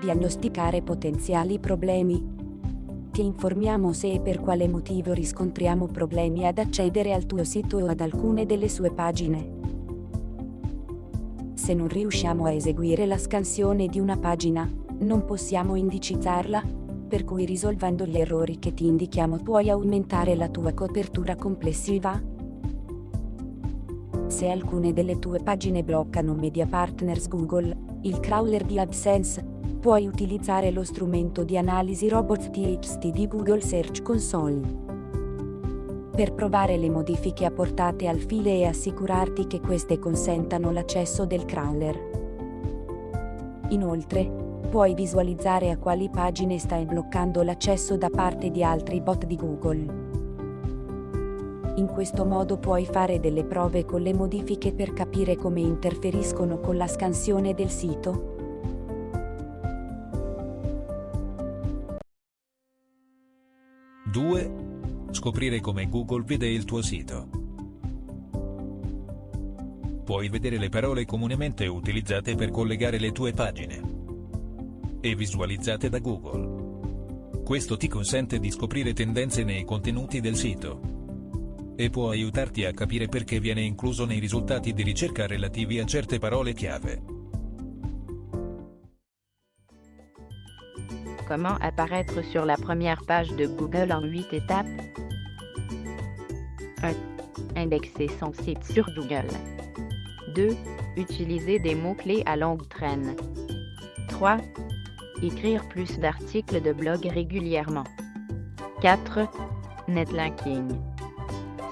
Diagnosticare potenziali problemi. Ti informiamo se e per quale motivo riscontriamo problemi ad accedere al tuo sito o ad alcune delle sue pagine. Se non riusciamo a eseguire la scansione di una pagina, non possiamo indicizzarla, per cui risolvendo gli errori che ti indichiamo puoi aumentare la tua copertura complessiva. Se alcune delle tue pagine bloccano Media Partners Google, il crawler di AdSense, puoi utilizzare lo strumento di analisi Robots TXT di Google Search Console. Per provare le modifiche apportate al file e assicurarti che queste consentano l'accesso del crawler. Inoltre, puoi visualizzare a quali pagine stai bloccando l'accesso da parte di altri bot di Google. In questo modo puoi fare delle prove con le modifiche per capire come interferiscono con la scansione del sito. Due. Scoprire come Google vede il tuo sito. Puoi vedere le parole comunemente utilizzate per collegare le tue pagine e visualizzate da Google. Questo ti consente di scoprire tendenze nei contenuti del sito e può aiutarti a capire perché viene incluso nei risultati di ricerca relativi a certe parole chiave. Comment apparaître sur la première page de Google en 8 étapes? 1. Indexer son site sur Google. 2. Utiliser des mots-clés à longue traîne. 3. Écrire plus d'articles de blog régulièrement. 4. Netlinking.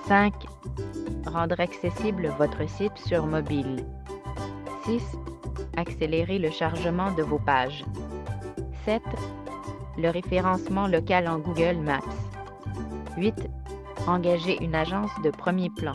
5. Rendre accessible votre site sur mobile. 6. Accélérer le chargement de vos pages. 7. Le référencement local en Google Maps. 8. Engager une agence de premier plan.